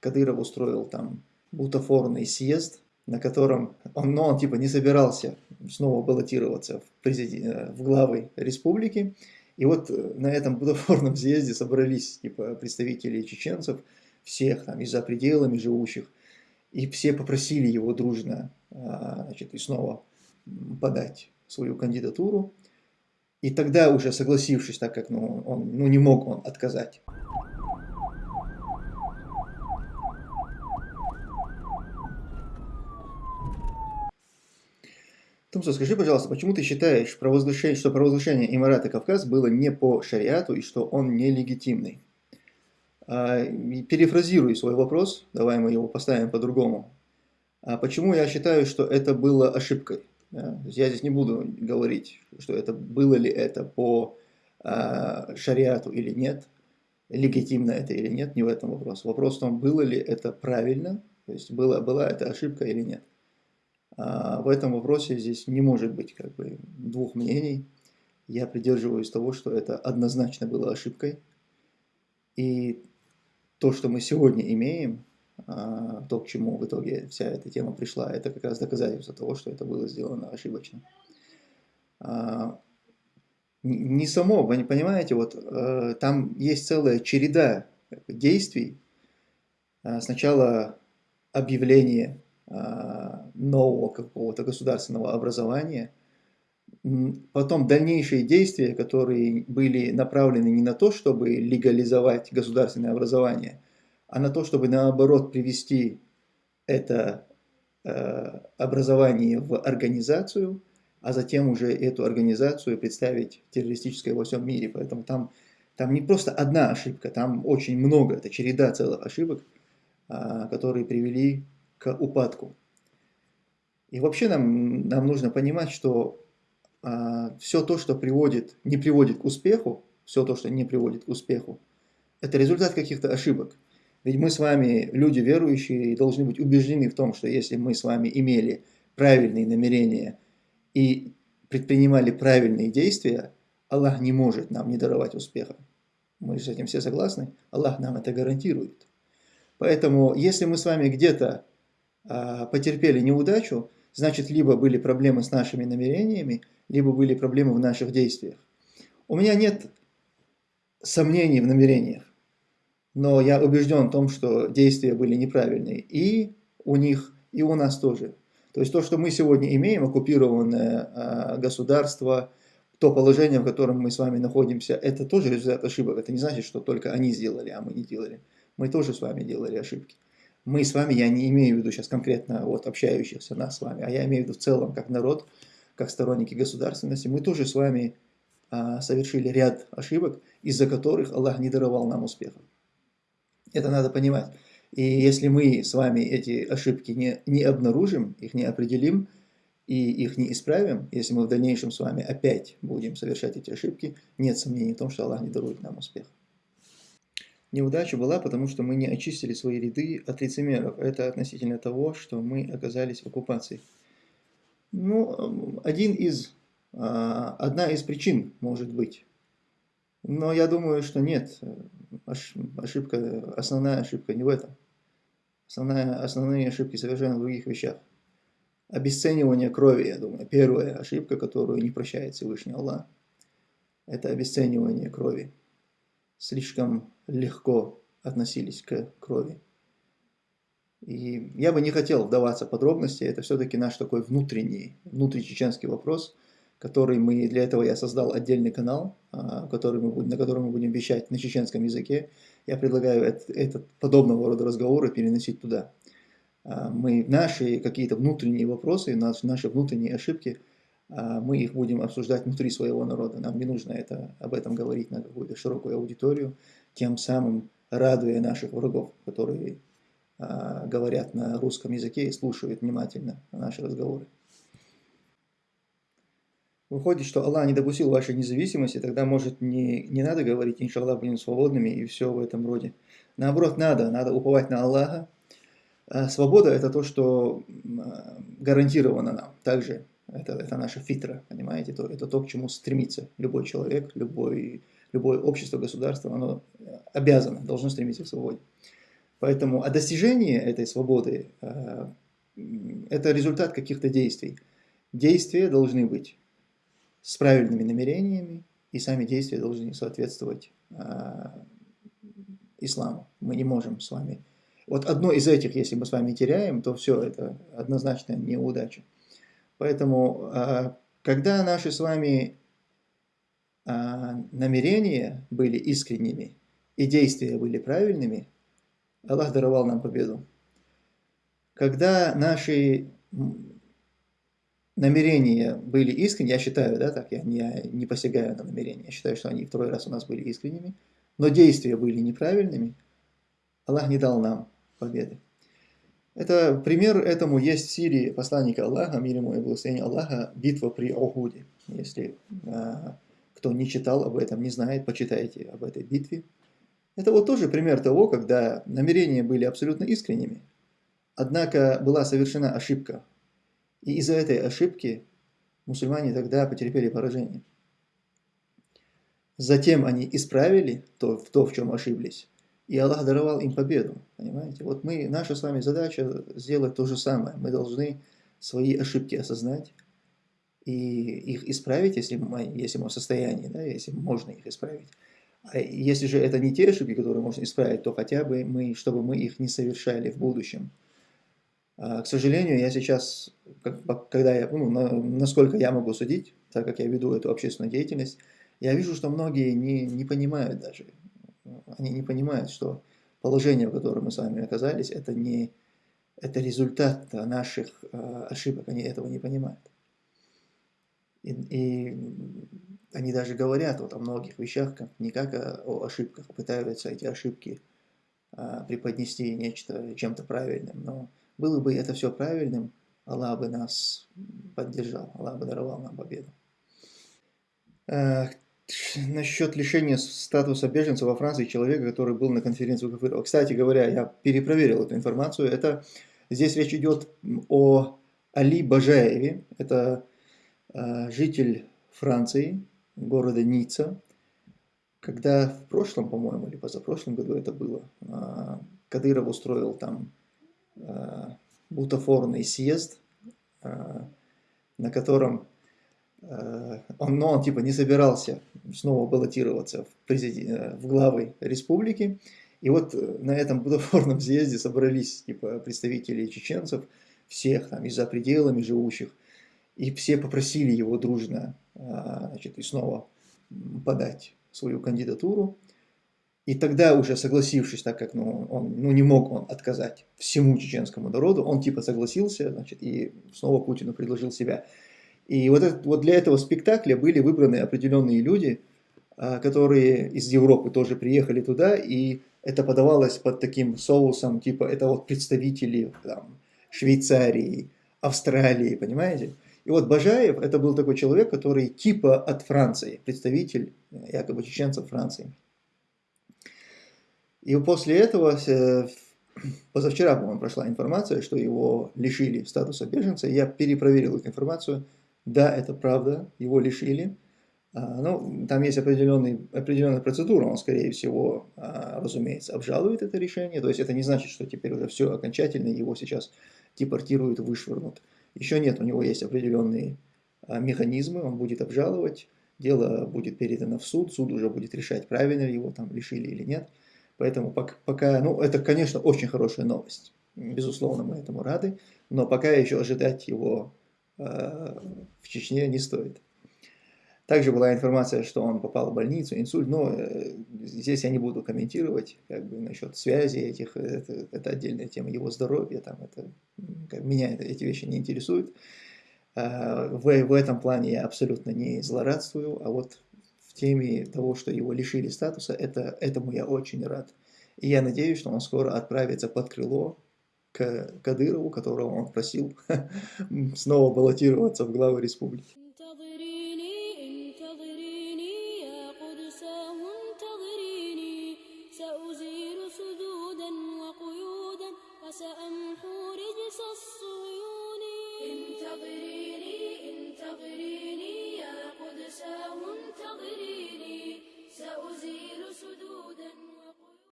Кадыров устроил там бутафорный съезд, на котором он, ну, он типа не собирался снова баллотироваться в, президент, э, в главы республики. И вот э, на этом бутафорном съезде собрались типа представители чеченцев, всех там и за пределами живущих, и все попросили его дружно а, значит, и снова подать свою кандидатуру. И тогда уже согласившись, так как ну, он ну, не мог он отказать. Тумсо, скажи, пожалуйста, почему ты считаешь, что провозглашение Эмирата Кавказ было не по шариату и что он нелегитимный? А, перефразирую свой вопрос, давай мы его поставим по-другому. А почему я считаю, что это было ошибкой? Я здесь не буду говорить, что это было ли это по а, шариату или нет, легитимно это или нет, не в этом вопрос. Вопрос в том, было ли это правильно, то есть была, была это ошибка или нет. А в этом вопросе здесь не может быть как бы двух мнений. Я придерживаюсь того, что это однозначно было ошибкой. И то, что мы сегодня имеем, а, то, к чему в итоге вся эта тема пришла, это как раз доказательство того, что это было сделано ошибочно. А, не само, вы не понимаете, вот э, там есть целая череда действий. Сначала объявление нового какого-то государственного образования, потом дальнейшие действия, которые были направлены не на то, чтобы легализовать государственное образование, а на то, чтобы наоборот привести это э, образование в организацию, а затем уже эту организацию представить террористической во всем мире. Поэтому там, там не просто одна ошибка, там очень много, это череда целых ошибок, э, которые привели к упадку. И вообще нам, нам нужно понимать, что а, все то, что приводит, не приводит к успеху, все то, что не приводит к успеху, это результат каких-то ошибок. Ведь мы с вами люди верующие и должны быть убеждены в том, что если мы с вами имели правильные намерения и предпринимали правильные действия, Аллах не может нам не даровать успеха. Мы с этим все согласны? Аллах нам это гарантирует. Поэтому, если мы с вами где-то потерпели неудачу, значит, либо были проблемы с нашими намерениями, либо были проблемы в наших действиях. У меня нет сомнений в намерениях, но я убежден в том, что действия были неправильные и у них, и у нас тоже. То есть то, что мы сегодня имеем, оккупированное э, государство, то положение, в котором мы с вами находимся, это тоже результат ошибок. Это не значит, что только они сделали, а мы не делали. Мы тоже с вами делали ошибки мы с вами, я не имею в виду сейчас конкретно вот общающихся нас с вами, а я имею в виду в целом как народ, как сторонники государственности, мы тоже с вами а, совершили ряд ошибок, из-за которых Аллах не даровал нам успеха. Это надо понимать. И если мы с вами эти ошибки не, не обнаружим, их не определим и их не исправим, если мы в дальнейшем с вами опять будем совершать эти ошибки, нет сомнений в том, что Аллах не дарует нам успех. Неудача была, потому что мы не очистили свои ряды от лицемеров. Это относительно того, что мы оказались в оккупации. Ну, один из, а, одна из причин может быть. Но я думаю, что нет. Ошибка, основная ошибка не в этом. Основная, основные ошибки совершенно в других вещах. Обесценивание крови, я думаю. Первая ошибка, которую не прощает Всевышний Аллах. Это обесценивание крови. Слишком легко относились к крови. И я бы не хотел вдаваться в подробности, это все-таки наш такой внутренний, внутричеченский вопрос, который мы, для этого я создал отдельный канал, а, который мы, на котором мы будем вещать на чеченском языке. Я предлагаю этот, этот подобного рода разговоры переносить туда. А, мы наши какие-то внутренние вопросы, наши внутренние ошибки, мы их будем обсуждать внутри своего народа. Нам не нужно это, об этом говорить на какую-то широкую аудиторию тем самым радуя наших врагов, которые а, говорят на русском языке и слушают внимательно наши разговоры. Выходит, что Аллах не допустил вашей независимости, тогда, может, не, не надо говорить, иншаллах, будем свободными и все в этом роде. Наоборот, надо, надо уповать на Аллаха. А свобода – это то, что а, гарантировано нам. Также это, это наша фитра, понимаете? Это, это то, к чему стремится любой человек, любой любое общество, государство, оно обязано, должно стремиться к свободе. Поэтому, а достижение этой свободы э, – это результат каких-то действий. Действия должны быть с правильными намерениями, и сами действия должны соответствовать э, исламу. Мы не можем с вами... Вот одно из этих, если мы с вами теряем, то все, это однозначно неудача. Поэтому, э, когда наши с вами намерения были искренними и действия были правильными, Аллах даровал нам победу. Когда наши намерения были искренними, я считаю, да, так, я не, не посягаю на намерения, я считаю, что они второй раз у нас были искренними, но действия были неправильными, Аллах не дал нам победы. Это, пример этому есть в Сирии посланника Аллаха, мир ему и благословение Аллаха, битва при Охуде. Если а, кто не читал об этом, не знает, почитайте об этой битве. Это вот тоже пример того, когда намерения были абсолютно искренними, однако была совершена ошибка. И из-за этой ошибки мусульмане тогда потерпели поражение. Затем они исправили то, то, в чем ошиблись, и Аллах даровал им победу. Понимаете? Вот мы, наша с вами задача сделать то же самое. Мы должны свои ошибки осознать и их исправить, если мы, если мы в состоянии, да, если можно их исправить. А если же это не те ошибки, которые можно исправить, то хотя бы мы, чтобы мы их не совершали в будущем. А, к сожалению, я сейчас, когда я, ну, насколько я могу судить, так как я веду эту общественную деятельность, я вижу, что многие не, не понимают даже, они не понимают, что положение, в котором мы с вами оказались, это не это результат наших а, ошибок, они этого не понимают. И, и они даже говорят вот о многих вещах, как, не как о, о ошибках, пытаются эти ошибки а, преподнести нечто чем-то правильным. Но было бы это все правильным, Аллах бы нас поддержал, Аллах бы даровал нам победу. Насчет лишения статуса беженца во Франции человека, который был на конференции Кафырова. Кстати говоря, я перепроверил эту информацию. Это, здесь речь идет о Али Бажаеве. Это э, житель Франции, города Ницца, когда в прошлом, по-моему, или позапрошлом году это было, а, Кадыров устроил там а, бутафорный съезд, а, на котором он, но он типа не собирался снова баллотироваться в, президент, в главы республики. И вот на этом бутафорном съезде собрались типа представители чеченцев, всех там и за пределами живущих, и все попросили его дружно значит, и снова подать свою кандидатуру. И тогда уже согласившись, так как ну, он ну, не мог он отказать всему чеченскому народу, он типа согласился, значит, и снова Путину предложил себя. И вот, это, вот для этого спектакля были выбраны определенные люди, а, которые из Европы тоже приехали туда, и это подавалось под таким соусом, типа это вот представители там, Швейцарии, Австралии, понимаете? И вот Бажаев это был такой человек, который типа от Франции, представитель э, якобы чеченцев Франции. И после этого, э, позавчера, по-моему, прошла информация, что его лишили статуса беженца. Я перепроверил эту информацию. Да, это правда, его лишили. А, ну, там есть определенный, определенная процедура, он, скорее всего, а, разумеется, обжалует это решение. То есть это не значит, что теперь уже все окончательно, его сейчас депортируют, вышвырнут. Еще нет, у него есть определенные а, механизмы, он будет обжаловать, дело будет передано в суд, суд уже будет решать, правильно ли его там лишили или нет. Поэтому пока, ну это, конечно, очень хорошая новость. Безусловно, мы этому рады, но пока еще ожидать его в Чечне не стоит. Также была информация, что он попал в больницу, инсульт, но э, здесь я не буду комментировать как бы, насчет связи этих, это, это отдельная тема его здоровья, там, это как, меня это, эти вещи не интересуют. В, в этом плане я абсолютно не злорадствую, а вот в теме того, что его лишили статуса, это, этому я очень рад. И я надеюсь, что он скоро отправится под крыло к Кадырову, которого он просил снова баллотироваться в главы республики.